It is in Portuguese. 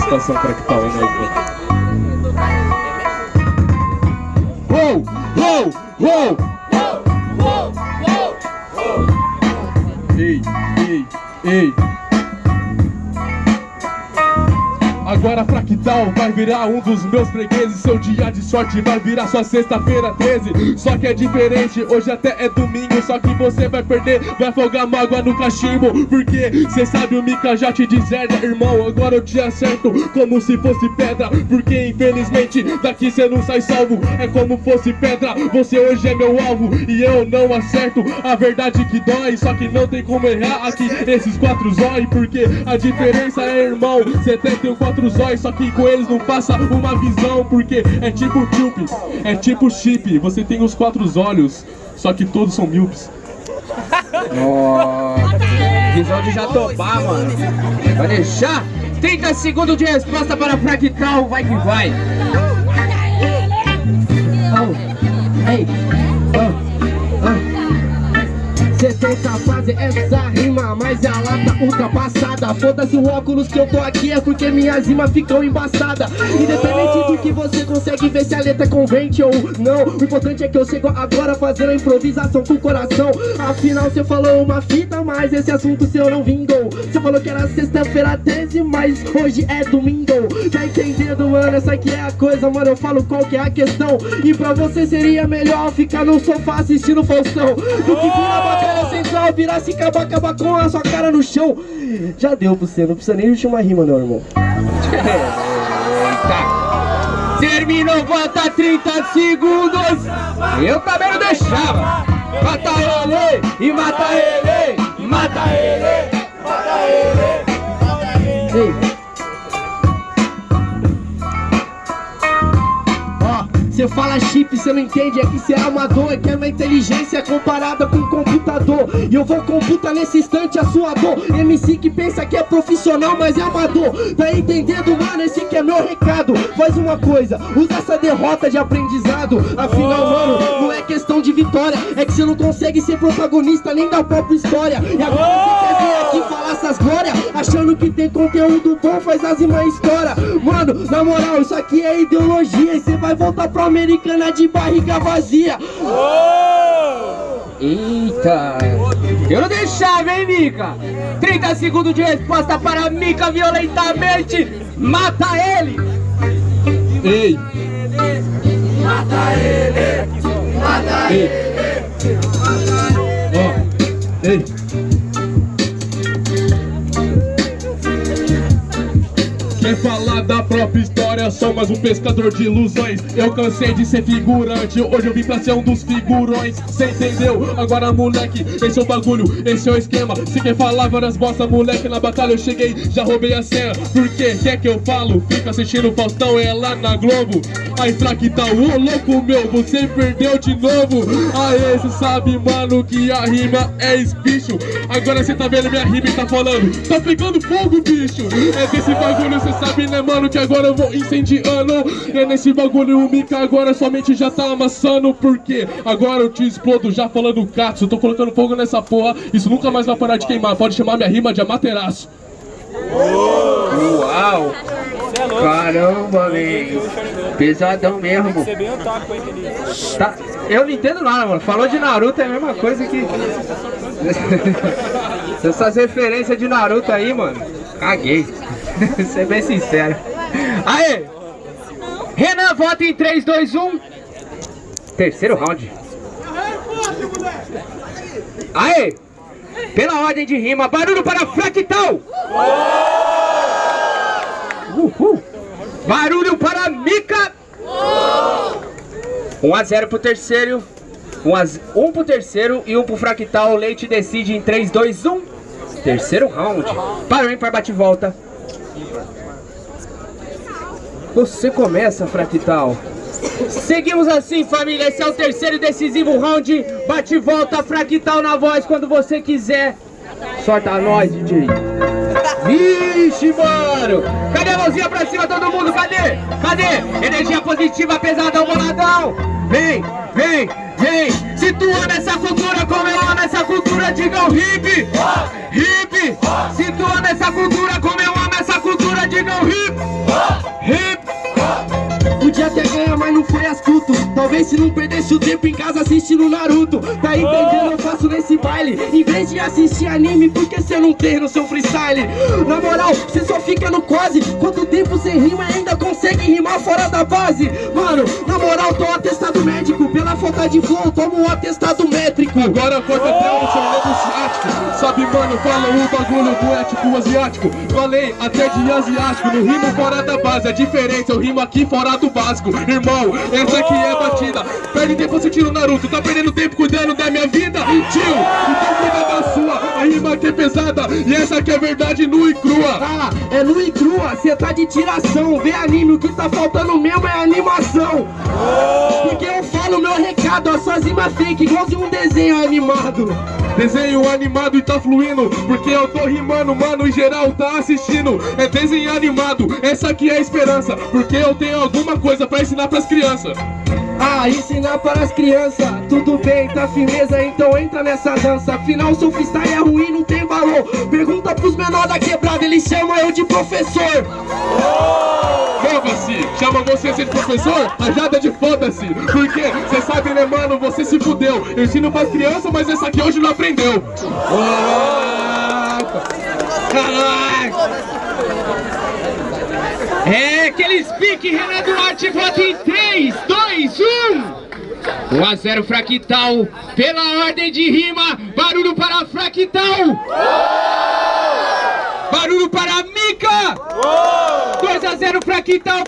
Situação fractal, hein, Naiko? Uou, uou, uou! Ei, ei, ei Agora fractal? Vai virar um dos meus fregueses. Seu dia de sorte vai virar sua sexta-feira 13 Só que é diferente, hoje até é domingo. Só que você vai perder, vai folgar mágoa no cachimbo. Porque cê sabe o Mika já te deserda Irmão, agora eu te acerto é como se fosse pedra. Porque infelizmente daqui cê não sai salvo. É como fosse pedra, você hoje é meu alvo. E eu não acerto, a verdade que dói. Só que não tem como errar aqui esses quatro zói. Porque a diferença é irmão, 74 outros olhos, só que com eles não passa uma visão Porque é tipo chip, é tipo chip Você tem os quatro olhos, só que todos são milpes. Visão de Jatobá, mano Vai deixar 30 segundos de resposta para Fractal, vai que vai oh. Hey. Cê tenta fazer essa rima, mas ela tá ultrapassada. Foda-se o óculos que eu tô aqui, é porque minhas rimas ficam embaçadas. Independente do que você consegue ver se a letra convence ou não O importante é que eu chego agora fazendo a improvisação com o coração. Afinal cê falou uma fita, mas esse assunto seu não vingou. Cê falou que era sexta-feira 13, mas hoje é domingo. Tá entendendo, mano? Essa aqui é a coisa, mano. Eu falo qual que é a questão. E pra você seria melhor ficar no sofá assistindo Faustão Do que vir na central, virar se acabar, acabar com a sua cara no chão. Já deu pra você, não precisa nem de uma rima, meu irmão. Terminou, bota 30 segundos. Eu também não deixava. Mata ele, e mata ele, mata ele, Você fala chip, você não entende, é que você é amador É que é uma inteligência comparada com um computador. E eu vou computar nesse instante a sua dor. MC que pensa que é profissional, mas é amador. Tá entendendo, mano? Esse que é meu recado. Faz uma coisa, usa essa derrota de aprendizado. Afinal, mano, não é questão de vitória É que você não consegue ser protagonista nem da própria história E agora você quer vir aqui falar essas glórias Achando que tem conteúdo bom, faz as irmãs história Mano, na moral, isso aqui é ideologia E você vai voltar pra americana de barriga vazia. Eita! Eu não deixava, hein, Mica? 30 segundos de resposta para Mica violentamente. Mata ele! Ei! Mata ele! Mata ele! Ó! Quer falar da própria história, sou mais um pescador de ilusões. Eu cansei de ser figurante, hoje eu vim pra ser um dos figurões. Cê entendeu? Agora moleque, esse é o bagulho, esse é o esquema. Se quer falar várias bosta, moleque, na batalha eu cheguei, já roubei a senha. Por quê? Quer que eu falo? Fica assistindo o Faustão, é lá na Globo. Aí tá ô louco meu, você perdeu de novo. Aê, cê sabe mano que a rima é espicho Agora cê tá vendo minha rima e tá falando Tá pegando fogo bicho. É desse bagulho cê sabe né mano que agora eu vou incendiando É nesse bagulho o Mika agora somente já tá amassando Porque agora eu te explodo já falando Katsu Tô colocando fogo nessa porra, isso nunca mais vai parar de queimar Pode chamar minha rima de Amateraço Uau! Caramba, amigo. Pesadão mesmo. Tá, eu não entendo nada, mano. Falou de Naruto é a mesma coisa que... Essas referências de Naruto aí, mano. Caguei. Ser bem sincero. Aê! Renan, vota em 3, 2, 1. Terceiro round. Aê! Pela ordem de rima, barulho para Fractal! Uhul. Barulho para Mica! 1 a 0 pro terceiro. 1, a, 1 pro terceiro e 1 pro Fractal. Leite decide em 3, 2, 1. Terceiro round. Para o ímpar, bate e volta. Você começa, Fractal. Seguimos assim, família. Esse é o terceiro e decisivo round. Bate e volta, Fractal na voz quando você quiser. Sorta nós, DJ. Vixe, mano. Cadê a mãozinha pra cima, todo mundo? Cadê? Cadê? Energia positiva, pesadão, boladão. Vem, vem, vem. Situando essa cultura como eu amo essa cultura, digam hip. Hip. Cultura como eu amo essa cultura, Talvez se não perdesse o tempo em casa assistindo Naruto. Tá entendendo? Eu faço nesse baile. Em vez de assistir anime, por que cê não tem no seu freestyle? Na moral, cê só fica no quase. Quanto tempo sem rima ainda consegue rimar fora da base? Mano, na moral, tô atestado médico. Pela falta de flow, tomo um atestado métrico. Agora corta até o seu mano, fala o bagulho do ético asiático. Falei até de asiático. No rimo fora da base, é diferente. Eu rimo aqui fora do básico. Irmão, essa aqui é batida. Perde tempo assistindo Naruto. Tá perdendo tempo cuidando da minha vida. Tio, então cuida da sua. A rima aqui é pesada. E essa aqui é verdade nua e crua. Ah, é nu e crua, cê tá de tiração. Vê anime, o que tá faltando mesmo é animação. Porque eu falo meu recado, as suas rimas fake Igualzinho um desenho animado. Desenho animado e tá fluindo Porque eu tô rimando, mano, em geral tá assistindo. É desenho animado, essa aqui é a esperança Porque eu tenho alguma coisa pra ensinar pras crianças. Ah, ensinar para as crianças Tudo bem, tá firmeza, então entra nessa dança. Afinal, seu freestyle é ruim, não tem valor. Pergunta pros menores da quebrada, eles chamam eu de professor Foda-se, chama você ser professor? Rajada de foda-se Porque, cê sabe né mano, você se fudeu Eu ensino pras crianças, mas essa aqui hoje não aprendeu Caraca! É aqueles pique, Renan Duarte, vota em 3, 2, 1. 1 a 0 Fractal, pela ordem de rima, barulho para Fractal. Barulho para Mica. 2 a 0 Fractal.